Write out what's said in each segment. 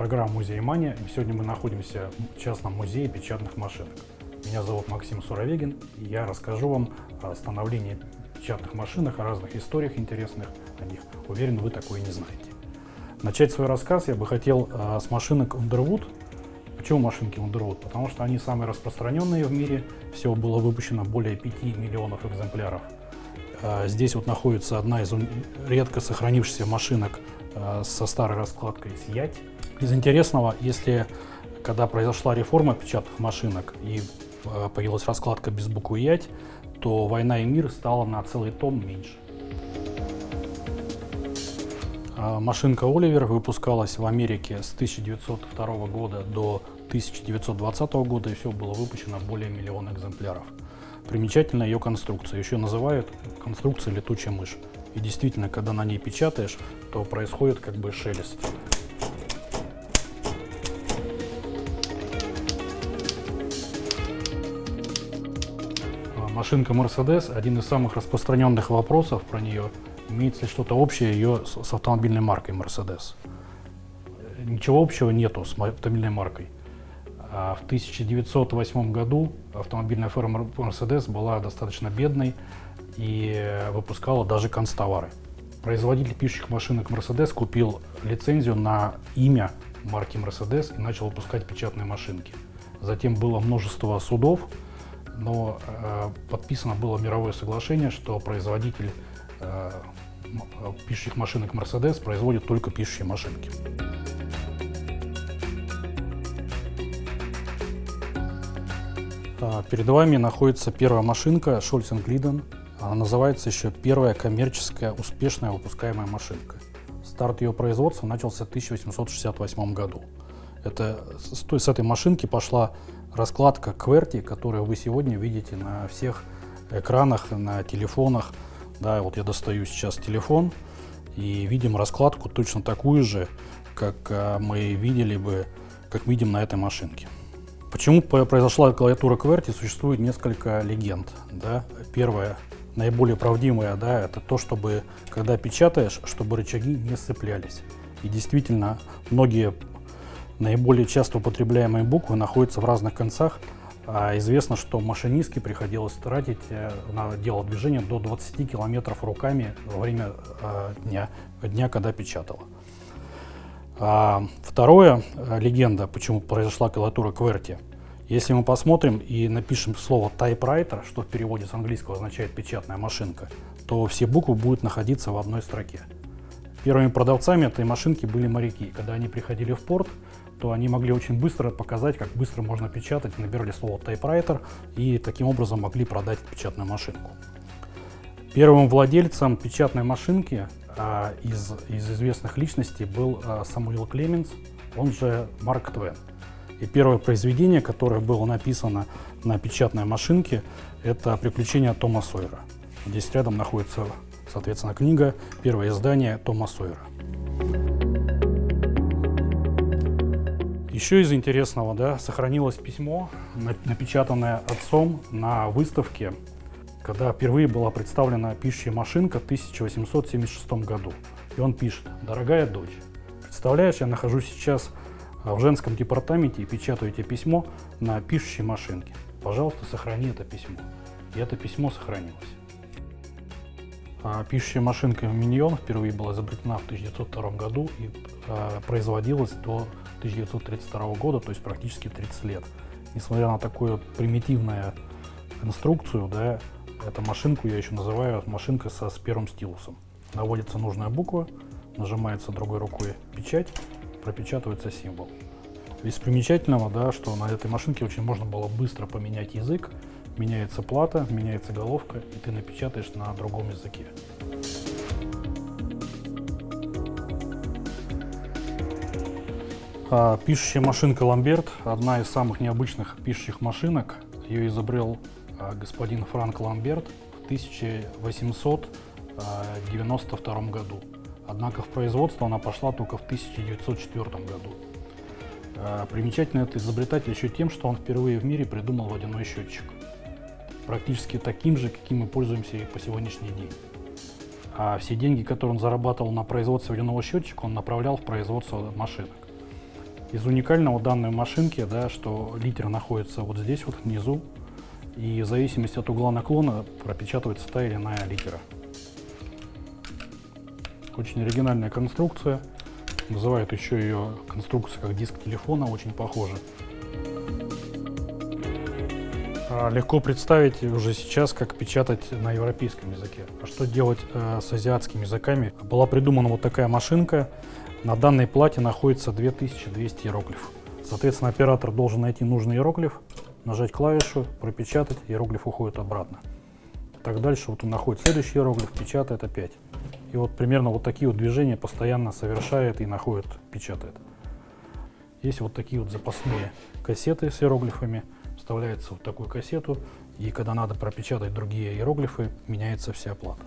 Программа «Музей Мания». Сегодня мы находимся в частном музее печатных машинок. Меня зовут Максим Суровегин, и я расскажу вам о становлении печатных машинок, о разных историях интересных о них. Уверен, вы такое не знаете. Начать свой рассказ я бы хотел э, с машинок Underwood. Почему машинки Underwood? Потому что они самые распространенные в мире. Всего было выпущено более 5 миллионов экземпляров. Э, здесь вот находится одна из редко сохранившихся машинок со старой раскладкой «Сиять». Из интересного, если когда произошла реформа печатных машинок и появилась раскладка без буквы «Ять», то «Война и мир» стала на целый том меньше. А машинка Оливер выпускалась в Америке с 1902 года до 1920 года, и все было выпущено более миллиона экземпляров. Примечательна ее конструкция, еще называют конструкцией летучая мышь. И действительно, когда на ней печатаешь, то происходит как бы шелест. А машинка Mercedes – один из самых распространенных вопросов про нее – имеется ли что-то общее ее с, с автомобильной маркой Mercedes. Ничего общего нету с автомобильной маркой. А в 1908 году автомобильная фирма Mercedes была достаточно бедной и выпускала даже констовары. Производитель пишущих машинок Mercedes купил лицензию на имя марки Mercedes и начал выпускать печатные машинки. Затем было множество судов, но э, подписано было мировое соглашение, что производитель э, пишущих машинок Mercedes производит только пишущие машинки. А, перед вами находится первая машинка Шольц Глиден. Она называется еще первая коммерческая успешная выпускаемая машинка. Старт ее производства начался в 1868 году. Это, с, с этой машинки пошла раскладка QWERTY, которую вы сегодня видите на всех экранах, на телефонах, да, вот я достаю сейчас телефон и видим раскладку точно такую же, как а, мы видели бы, как видим на этой машинке. Почему произошла клавиатура QWERTY, существует несколько легенд. Да? Первая, наиболее правдивая, да, это то, чтобы, когда печатаешь, чтобы рычаги не сцеплялись. И действительно, многие наиболее часто употребляемые буквы находятся в разных концах, а известно, что машинистке приходилось тратить э, на дело движения до 20 километров руками во время э, дня, дня, когда печатала. А второе, э, легенда, почему произошла клавиатура QWERTY. Если мы посмотрим и напишем слово typewriter, что в переводе с английского означает печатная машинка, то все буквы будут находиться в одной строке. Первыми продавцами этой машинки были моряки. Когда они приходили в порт, то они могли очень быстро показать, как быстро можно печатать, набирали слово typewriter и таким образом могли продать печатную машинку. Первым владельцем печатной машинки а, из, из известных личностей был а, Самуил Клеменс, он же Марк Твен. И первое произведение, которое было написано на печатной машинке, это «Приключения Тома Сойера». Здесь рядом находится, соответственно, книга, первое издание Тома Сойера. Еще из интересного, да, сохранилось письмо, напечатанное отцом на выставке, когда впервые была представлена пишущая машинка в 1876 году. И он пишет, дорогая дочь, представляешь, я нахожусь сейчас в женском департаменте и печатаю тебе письмо на пишущей машинке. Пожалуйста, сохрани это письмо. И это письмо сохранилось. А пишущая машинка Миньон впервые была изобретена в 1902 году и а, производилась до 1932 года, то есть практически 30 лет. Несмотря на такую примитивную конструкцию, да, эту машинку я еще называю машинка со с первым стилусом. Наводится нужная буква, нажимается другой рукой печать, пропечатывается символ. Из примечательного, да, что на этой машинке очень можно было быстро поменять язык, меняется плата, меняется головка, и ты напечатаешь на другом языке. А, пишущая машинка Ламберт – одна из самых необычных пишущих машинок. Ее изобрел а, господин Франк Ламберт в 1892 году. Однако в производство она пошла только в 1904 году. А, примечательно это изобретатель еще тем, что он впервые в мире придумал водяной счетчик. Практически таким же, каким мы пользуемся и по сегодняшний день. А все деньги, которые он зарабатывал на производстве водяного счетчика, он направлял в производство машинок. Из уникального данной машинки, да, что литер находится вот здесь вот внизу, и в зависимости от угла наклона пропечатывается та или иная литера. Очень оригинальная конструкция. Называют еще ее конструкция как диск телефона, очень похоже. А, легко представить уже сейчас, как печатать на европейском языке. А что делать э, с азиатскими языками? Была придумана вот такая машинка. На данной плате находится 2200 иероглифов. Соответственно, оператор должен найти нужный иероглиф, нажать клавишу, пропечатать, иероглиф уходит обратно. Так дальше вот он находит следующий иероглиф, печатает опять. И вот примерно вот такие вот движения постоянно совершает и находит, печатает. Есть вот такие вот запасные кассеты с иероглифами вставляется в такую кассету, и когда надо пропечатать другие иероглифы, меняется вся плата.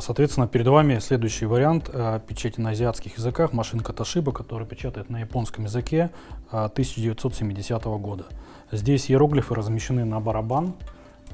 Соответственно, перед вами следующий вариант а, печати на азиатских языках, машинка Toshiba, которая печатает на японском языке 1970 а, года. Здесь иероглифы размещены на барабан,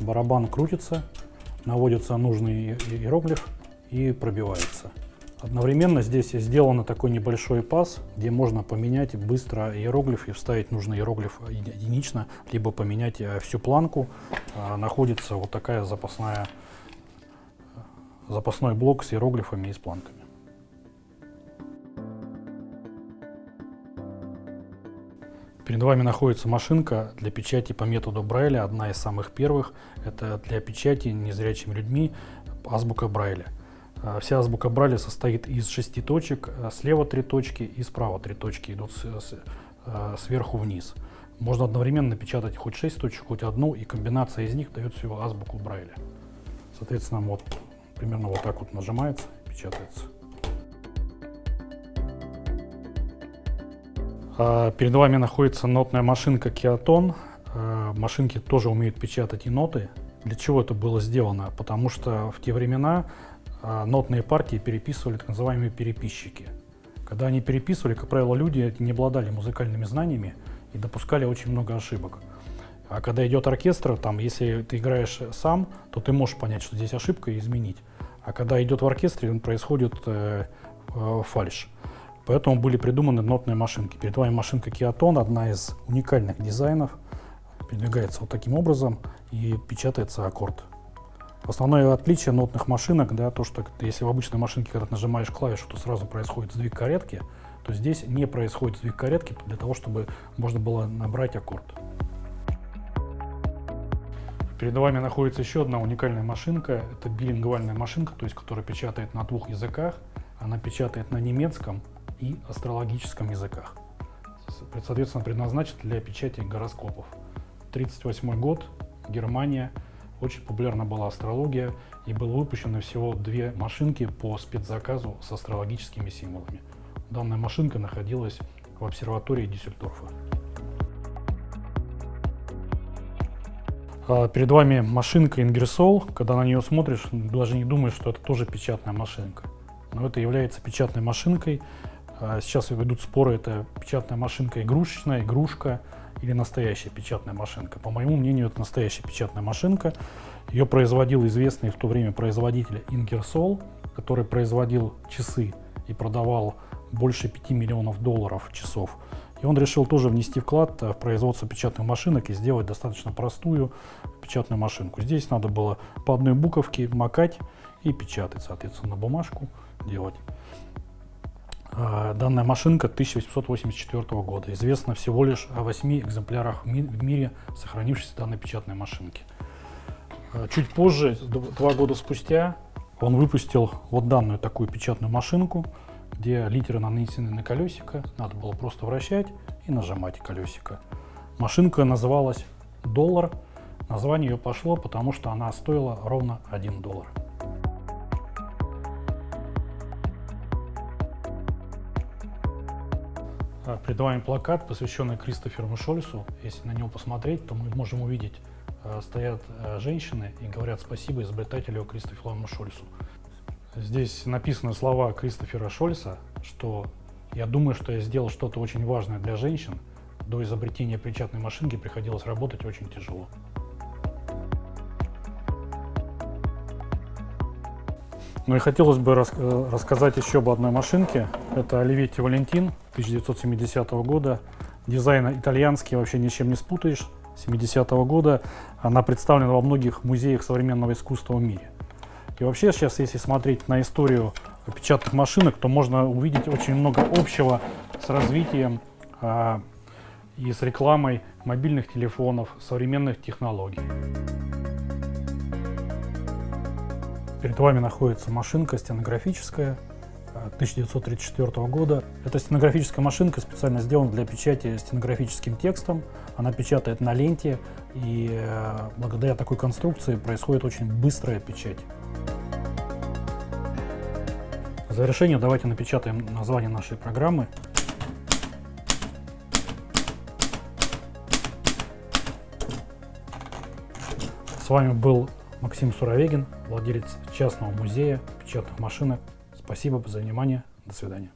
барабан крутится, наводится нужный иероглиф и пробивается. Одновременно здесь сделан такой небольшой паз, где можно поменять быстро иероглиф и вставить нужный иероглиф единично, либо поменять э, всю планку. А, находится вот такая запасная, запасной блок с иероглифами и с планками. Перед вами находится машинка для печати по методу Брайля, одна из самых первых. Это для печати незрячими людьми азбука Брайля. А, вся азбука Брайля состоит из шести точек, а, слева три точки и справа три точки идут а, сверху вниз. Можно одновременно печатать хоть шесть точек, хоть одну, и комбинация из них дает всего азбуку Брайля. Соответственно, вот примерно вот так вот нажимается, печатается. Перед вами находится нотная машинка Kiaton. Машинки тоже умеют печатать и ноты. Для чего это было сделано? Потому что в те времена а, нотные партии переписывали так называемые переписчики. Когда они переписывали, как правило, люди не обладали музыкальными знаниями и допускали очень много ошибок. А когда идет оркестр, там, если ты играешь сам, то ты можешь понять, что здесь ошибка и изменить. А когда идет в оркестре, происходит э, э, фальш. Поэтому были придуманы нотные машинки. Перед вами машинка Kiaton, одна из уникальных дизайнов. Передвигается вот таким образом и печатается аккорд. Основное отличие нотных машинок, да, то, что если в обычной машинке, когда ты нажимаешь клавишу, то сразу происходит сдвиг каретки, то здесь не происходит сдвиг каретки для того, чтобы можно было набрать аккорд. Перед вами находится еще одна уникальная машинка. Это билингвальная машинка, то есть которая печатает на двух языках. Она печатает на немецком и астрологическом языках. Соответственно, предназначена для печати гороскопов. 1938 год, Германия. Очень популярна была астрология, и было выпущено всего две машинки по спецзаказу с астрологическими символами. Данная машинка находилась в обсерватории Дюссельдорфа. Перед вами машинка Ingersoll. Когда на нее смотришь, даже не думаешь, что это тоже печатная машинка. Но это является печатной машинкой. А сейчас ведут споры, это печатная машинка игрушечная, игрушка или настоящая печатная машинка. По моему мнению, это настоящая печатная машинка. Ее производил известный в то время производитель Ingersoll, который производил часы и продавал больше 5 миллионов долларов часов. И он решил тоже внести вклад в производство печатных машинок и сделать достаточно простую печатную машинку. Здесь надо было по одной буковке макать и печатать, соответственно, бумажку делать. А, данная машинка 1884 года. Известно всего лишь о 8 экземплярах в мире сохранившейся данной печатной машинки. А, чуть позже, два года спустя, он выпустил вот данную такую печатную машинку, где литеры нанесены на колесико, надо было просто вращать и нажимать колесико. Машинка называлась «Доллар». Название ее пошло, потому что она стоила ровно 1 доллар. А, перед вами плакат, посвященный Кристоферу Шольсу. Если на него посмотреть, то мы можем увидеть, а, стоят а, женщины и говорят спасибо изобретателю Кристоферу Шольсу. Здесь написаны слова Кристофера Шольса, что я думаю, что я сделал что-то очень важное для женщин. До изобретения печатной машинки приходилось работать очень тяжело. Ну и хотелось бы рас э, рассказать еще об одной машинке. Это Оливетти Валентин 1970 года. Дизайн итальянский, вообще ничем не спутаешь. 70 -го года. Она представлена во многих музеях современного искусства в мире. И вообще сейчас, если смотреть на историю печатных машинок, то можно увидеть очень много общего с развитием а, и с рекламой мобильных телефонов, современных технологий. Перед вами находится машинка стенографическая 1934 а, года. Эта стенографическая машинка специально сделана для печати стенографическим текстом. Она печатает на ленте, и э, благодаря такой конструкции происходит очень быстрая печать. В завершение давайте напечатаем название нашей программы. С вами был Максим Суровегин, владелец частного музея печатных машинок. Спасибо за внимание. До свидания.